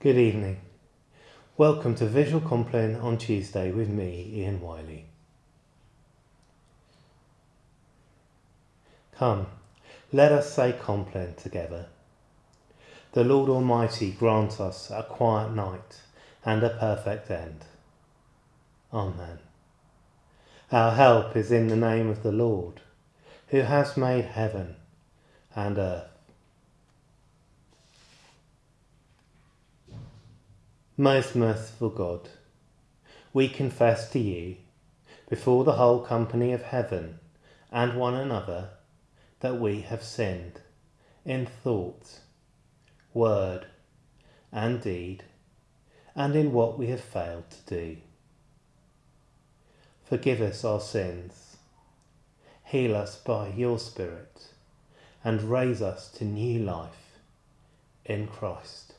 Good evening. Welcome to Visual Compline on Tuesday with me, Ian Wiley. Come, let us say Compline together. The Lord Almighty grant us a quiet night and a perfect end. Amen. Our help is in the name of the Lord, who has made heaven and earth. Most merciful God, we confess to you, before the whole company of heaven and one another, that we have sinned in thought, word, and deed, and in what we have failed to do. Forgive us our sins, heal us by your Spirit, and raise us to new life in Christ.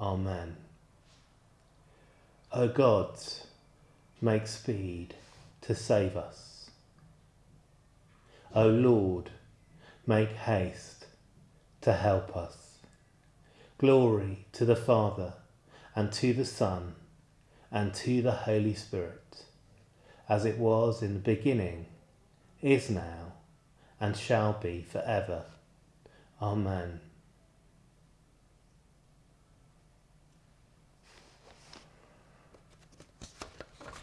Amen. O God, make speed to save us. O Lord, make haste to help us. Glory to the Father, and to the Son, and to the Holy Spirit, as it was in the beginning, is now, and shall be for ever. Amen.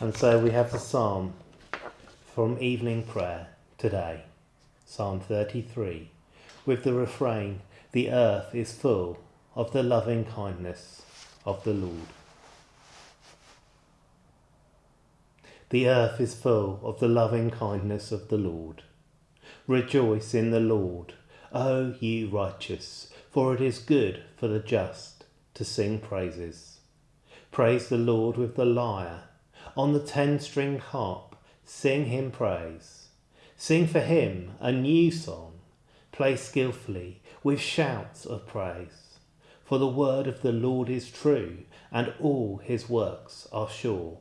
And so we have the psalm from evening prayer today, Psalm 33, with the refrain, The earth is full of the loving kindness of the Lord. The earth is full of the loving kindness of the Lord. Rejoice in the Lord, O ye righteous, for it is good for the just to sing praises. Praise the Lord with the lyre on the ten-string harp, sing him praise. Sing for him a new song, play skilfully with shouts of praise. For the word of the Lord is true, and all his works are sure.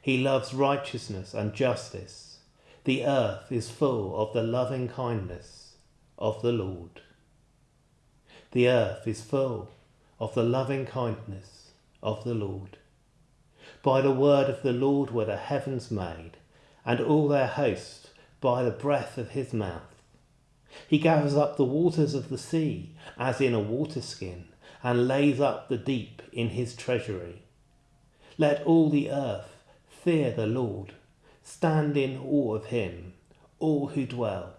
He loves righteousness and justice. The earth is full of the loving kindness of the Lord. The earth is full of the loving kindness of the Lord. By the word of the Lord were the heavens made, and all their host by the breath of his mouth. He gathers up the waters of the sea as in a waterskin, and lays up the deep in his treasury. Let all the earth fear the Lord, stand in awe of him, all who dwell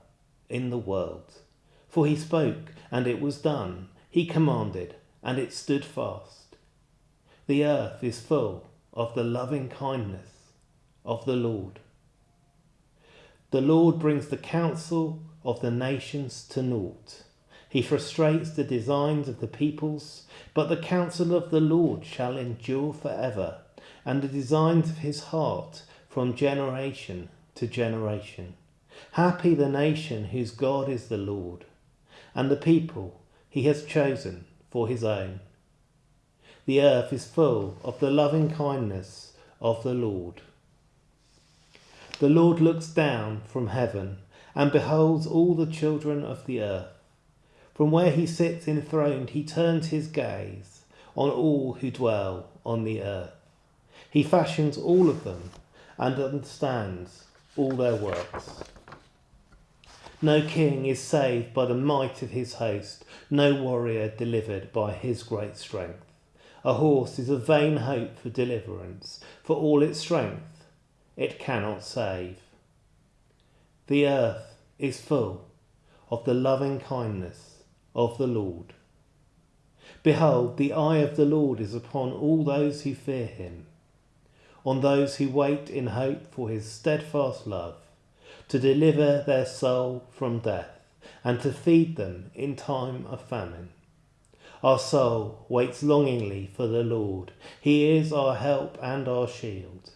in the world. For he spoke, and it was done, he commanded, and it stood fast. The earth is full of the loving kindness of the Lord. The Lord brings the counsel of the nations to naught. He frustrates the designs of the peoples, but the counsel of the Lord shall endure forever, and the designs of his heart from generation to generation. Happy the nation whose God is the Lord, and the people he has chosen for his own. The earth is full of the loving kindness of the Lord. The Lord looks down from heaven and beholds all the children of the earth. From where he sits enthroned, he turns his gaze on all who dwell on the earth. He fashions all of them and understands all their works. No king is saved by the might of his host, no warrior delivered by his great strength. A horse is a vain hope for deliverance, for all its strength it cannot save. The earth is full of the loving kindness of the Lord. Behold, the eye of the Lord is upon all those who fear him, on those who wait in hope for his steadfast love, to deliver their soul from death, and to feed them in time of famine. Our soul waits longingly for the Lord. He is our help and our shield.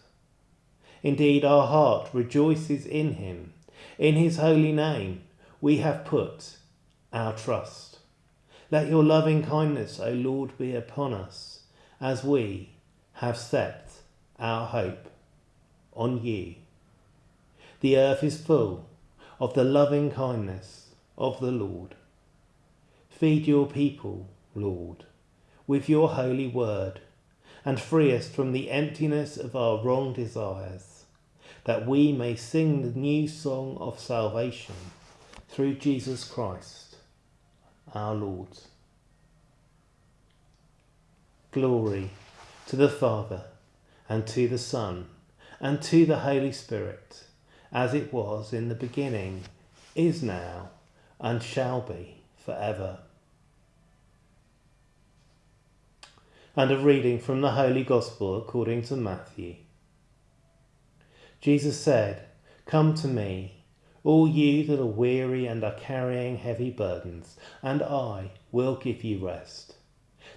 Indeed, our heart rejoices in him. In his holy name we have put our trust. Let your loving kindness, O Lord, be upon us as we have set our hope on you. The earth is full of the loving kindness of the Lord. Feed your people Lord, with your holy word, and free us from the emptiness of our wrong desires, that we may sing the new song of salvation through Jesus Christ, our Lord. Glory to the Father, and to the Son, and to the Holy Spirit, as it was in the beginning, is now, and shall be forever. And a reading from the Holy Gospel according to Matthew. Jesus said, Come to me, all you that are weary and are carrying heavy burdens, and I will give you rest.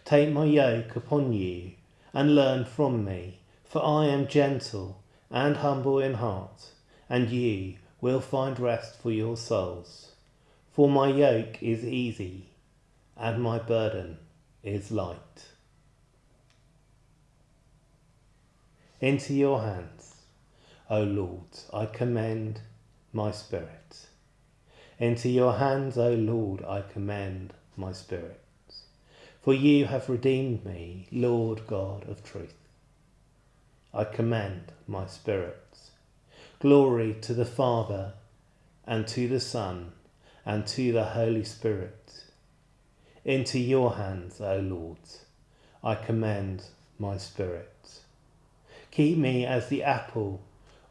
Take my yoke upon you and learn from me, for I am gentle and humble in heart, and you will find rest for your souls. For my yoke is easy and my burden is light. Into your hands, O Lord, I commend my spirit. Into your hands, O Lord, I commend my spirit. For you have redeemed me, Lord God of truth. I commend my spirit. Glory to the Father, and to the Son, and to the Holy Spirit. Into your hands, O Lord, I commend my spirit. Keep me as the apple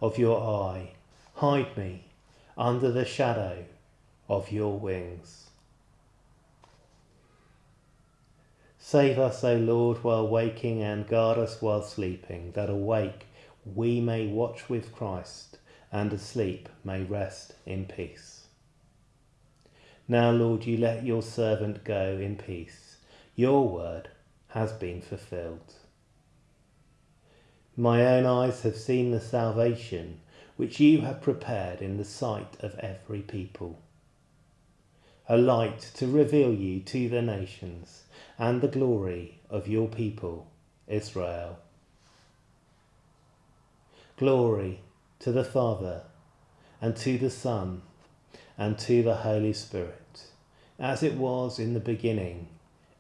of your eye. Hide me under the shadow of your wings. Save us, O Lord, while waking, and guard us while sleeping, that awake we may watch with Christ, and asleep may rest in peace. Now, Lord, you let your servant go in peace. Your word has been fulfilled. My own eyes have seen the salvation which you have prepared in the sight of every people. A light to reveal you to the nations and the glory of your people, Israel. Glory to the Father, and to the Son, and to the Holy Spirit, as it was in the beginning,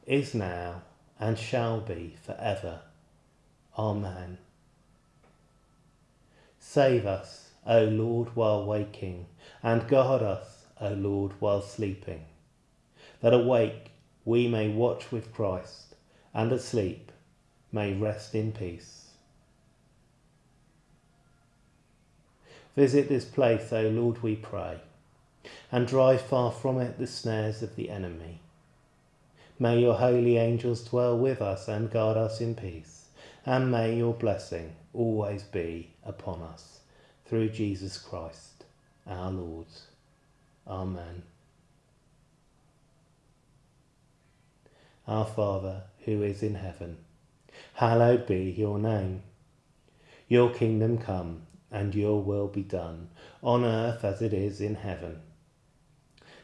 is now, and shall be forever. Amen. Save us, O Lord, while waking, and guard us, O Lord, while sleeping, that awake we may watch with Christ, and asleep may rest in peace. Visit this place, O Lord, we pray, and drive far from it the snares of the enemy. May your holy angels dwell with us and guard us in peace, and may your blessing always be upon us, through Jesus Christ our Lord. Amen. Our Father, who is in heaven, hallowed be your name. Your kingdom come, and your will be done, on earth as it is in heaven.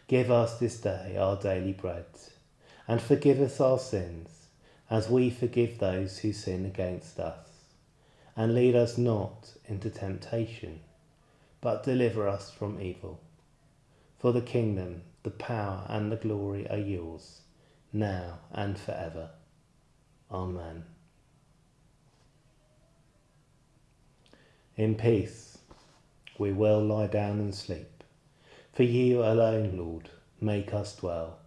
Give us this day our daily bread, and forgive us our sins, as we forgive those who sin against us. And lead us not into temptation, but deliver us from evil. For the kingdom, the power, and the glory are yours now and forever. Amen. In peace we will lie down and sleep, for you alone, Lord, make us dwell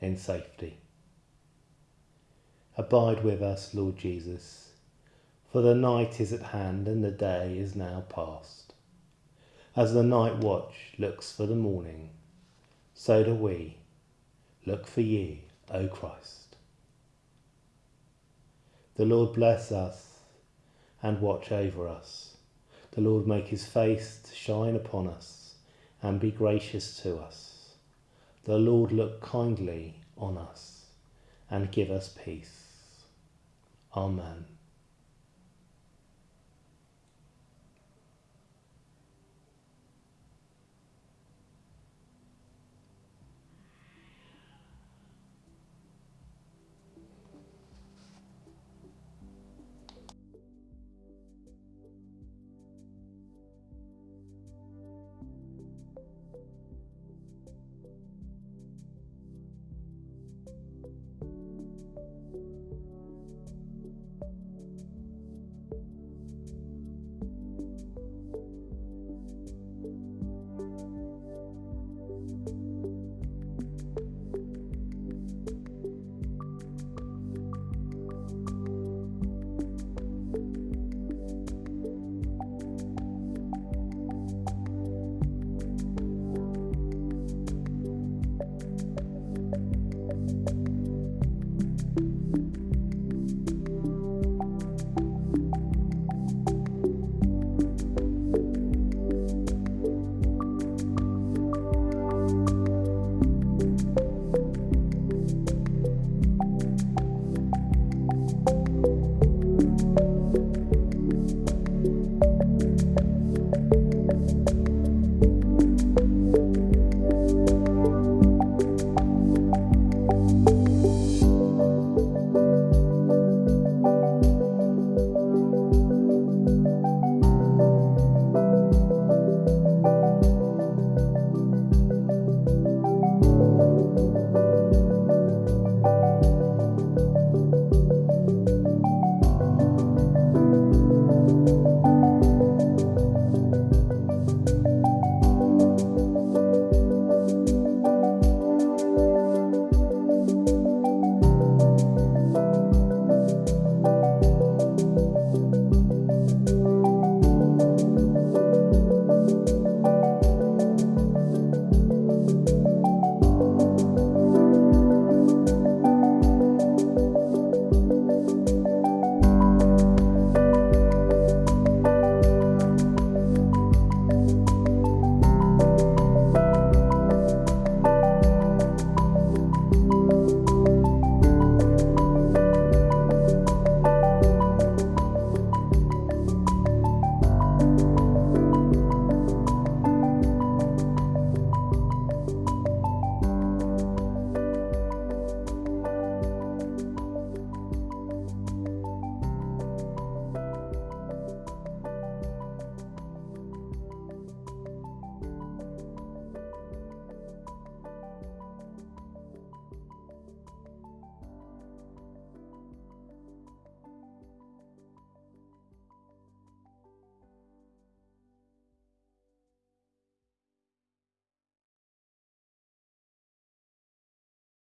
in safety. Abide with us, Lord Jesus, for the night is at hand and the day is now past. As the night watch looks for the morning, so do we look for you O Christ. The Lord bless us and watch over us. The Lord make his face to shine upon us and be gracious to us. The Lord look kindly on us and give us peace. Amen.